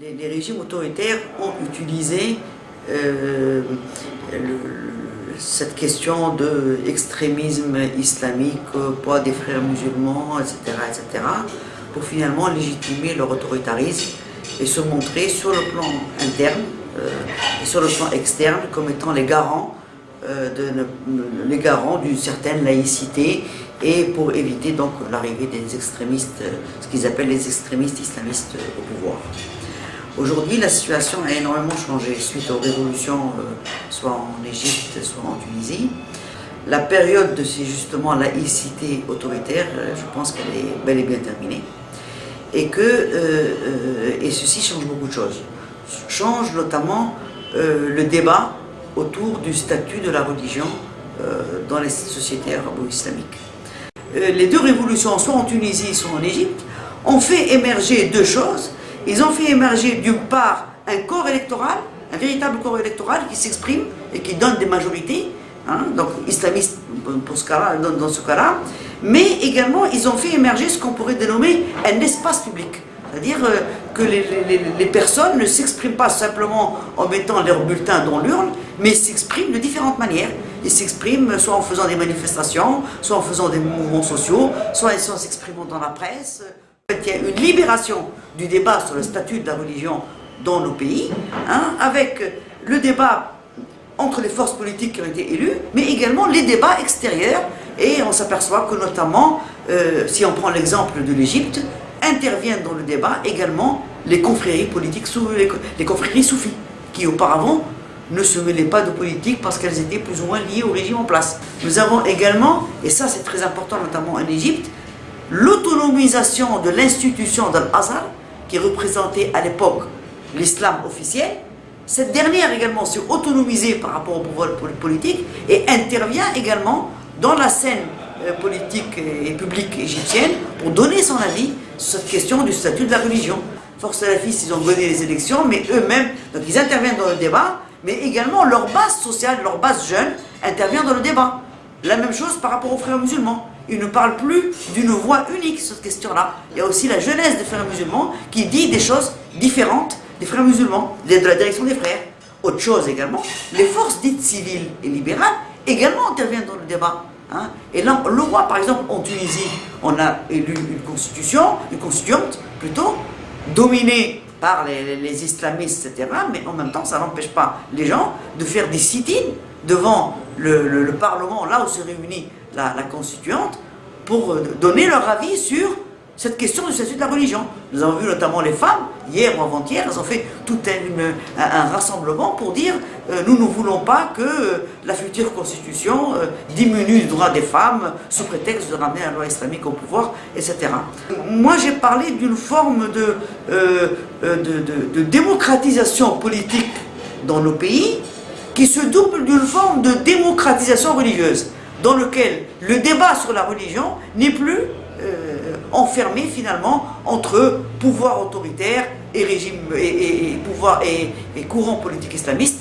les, régimes autoritaires ont utilisé euh, cette question de islamique, poids des frères musulmans, etc., etc., pour finalement légitimer leur autoritarisme et se montrer sur le plan interne euh, et sur le plan externe comme étant les garants euh, les garants d'une certaine laïcité et pour éviter donc l'arrivée des extrémistes, ce qu'ils appellent les extrémistes islamistes au pouvoir. Aujourd'hui, la situation a énormément changé suite aux révolutions, euh, soit en Égypte, soit en Tunisie. La période de ces justement laïcité autoritaire, euh, je pense qu'elle est bel et bien terminée. Et que euh, et ceci change beaucoup de choses. Change notamment le débat autour du statut de la religion dans les sociétés arabo-islamiques. les deux révolutions, soit en Tunisie, soit en Égypte, ont fait émerger deux choses ils ont fait émerger d'une part un corps électoral, un véritable corps électoral qui s'exprime et qui donne des majorités, hein, donc islamistes dans, ce cas-là, mais également ils ont fait émerger ce qu'on pourrait dénommer un espace public. C'est-à-dire euh, que les, personnes ne s'expriment pas simplement en mettant leur bulletin dans l'urne, mais s'expriment de différentes manières. Ils s'expriment soit en faisant des manifestations, soit en faisant des mouvements sociaux, soit en s'exprimant dans la presse. Il y a une libération du débat sur le statut de la religion dans nos pays, hein, avec le débat entre les forces politiques qui ont été élues, mais également les débats extérieurs. Et on s'aperçoit que notamment, euh, si on prend l'exemple de l'Égypte, interviennent dans le débat également les confréries politiques, les, les confréries soufis, qui auparavant ne se mêlaient pas de politique parce qu'elles étaient plus ou moins liées au régime en place. Nous avons également, et ça c'est très important notamment en Égypte, l'autonomisation de l'institution d'Al-Azhar, qui représentait à l'époque l'islam officiel, cette dernière également s'est autonomisée par rapport au pouvoir politique et intervient également dans la scène euh, politique et publique égyptienne pour donner son avis sur cette question du statut de la religion. Force fils, ils ont gagné les élections, mais eux-mêmes, donc ils interviennent dans le débat, mais également leur base sociale, leur base jeune intervient dans le débat. La même chose par rapport aux frères musulmans il ne parle plus d'une voix unique sur cette question-là. Il y a aussi la jeunesse des frères musulmans qui dit des choses différentes des frères musulmans, de la direction des frères. Autre chose également, les forces dites civiles et libérales également interviennent dans le débat. Hein. Et là, le roi, par exemple, en Tunisie, on a élu une constitution, une constituante plutôt, dominée par les, islamistes, etc. Mais en même temps, ça n'empêche pas les gens de faire des sit-ins devant le, Parlement, là où se réunit la, constituante, pour euh, donner leur avis sur cette question du statut de la religion. Nous avons vu notamment les femmes, hier ou avant-hier, elles ont fait tout un, rassemblement pour dire euh, nous ne voulons pas que euh, la future constitution diminue le droit des femmes sous prétexte de ramener la loi islamique au pouvoir, etc. Moi j'ai parlé d'une forme de démocratisation politique dans nos pays qui se double d'une forme de démocratisation religieuse, dans lequel le débat sur la religion n'est plus euh, enfermé finalement entre pouvoir autoritaire et régime et, pouvoir et, et courant politique islamiste,